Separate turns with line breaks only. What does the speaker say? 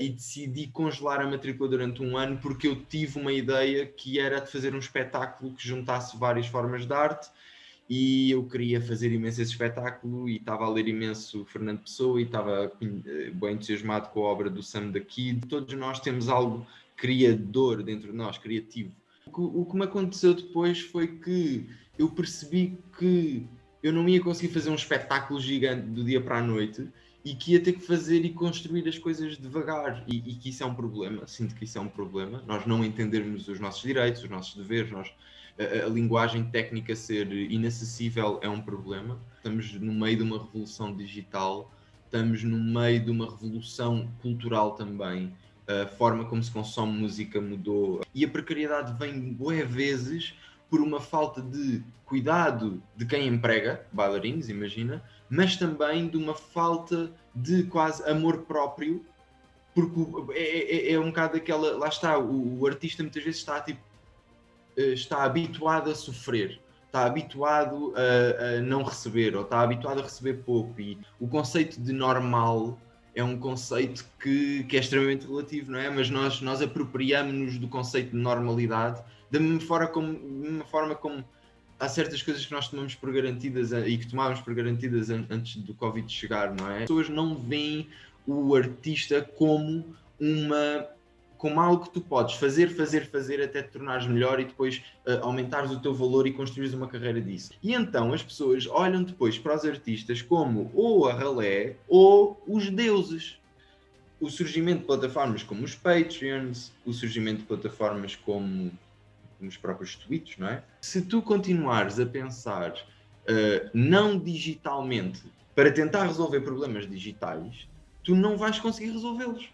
e decidi congelar a matrícula durante um ano porque eu tive uma ideia que era de fazer um espetáculo que juntasse várias formas de arte e eu queria fazer imenso esse espetáculo e estava a ler imenso Fernando Pessoa e estava eh, bem entusiasmado com a obra do Sam da Kid. Todos nós temos algo criador dentro de nós, criativo. O que me aconteceu depois foi que eu percebi que eu não ia conseguir fazer um espetáculo gigante do dia para a noite e que ia ter que fazer e construir as coisas devagar. E, e, que isso é um problema, sinto que isso é um problema, nós não entendermos os nossos direitos, os nossos deveres, nós, a, a, linguagem técnica ser inacessível é um problema, estamos no meio de uma revolução digital, estamos no meio de uma revolução cultural também, a forma como se consome música mudou. E a precariedade vem boas vezes por uma falta de cuidado de quem emprega bailarinos, imagina, mas também de uma falta de quase amor próprio, porque é, é, é um bocado aquela. Lá está, o, o, artista muitas vezes está tipo. Eh, está habituado a sofrer, está habituado a, a, não receber, ou está habituado a receber pouco. E o conceito de normal é um conceito que, que é extremamente relativo, não é? Mas nós, nós apropriamos-nos do conceito de normalidade da mesma forma como, mesma forma como há certas coisas que nós tomamos por garantidas e que tomávamos por garantidas antes do Covid chegar, não é? As pessoas não veem o artista como uma como algo que tu podes fazer, fazer, fazer até te tornares melhor e depois uh, aumentares o teu valor e construires uma carreira disso. E então as pessoas olham depois para os artistas como ou a ralé ou os deuses. O surgimento de plataformas como os Patreons, o surgimento de plataformas como nos próprios tweets, não é? Se tu continuares a pensar uh, não digitalmente para tentar resolver problemas digitais, tu não vais conseguir resolvê-los.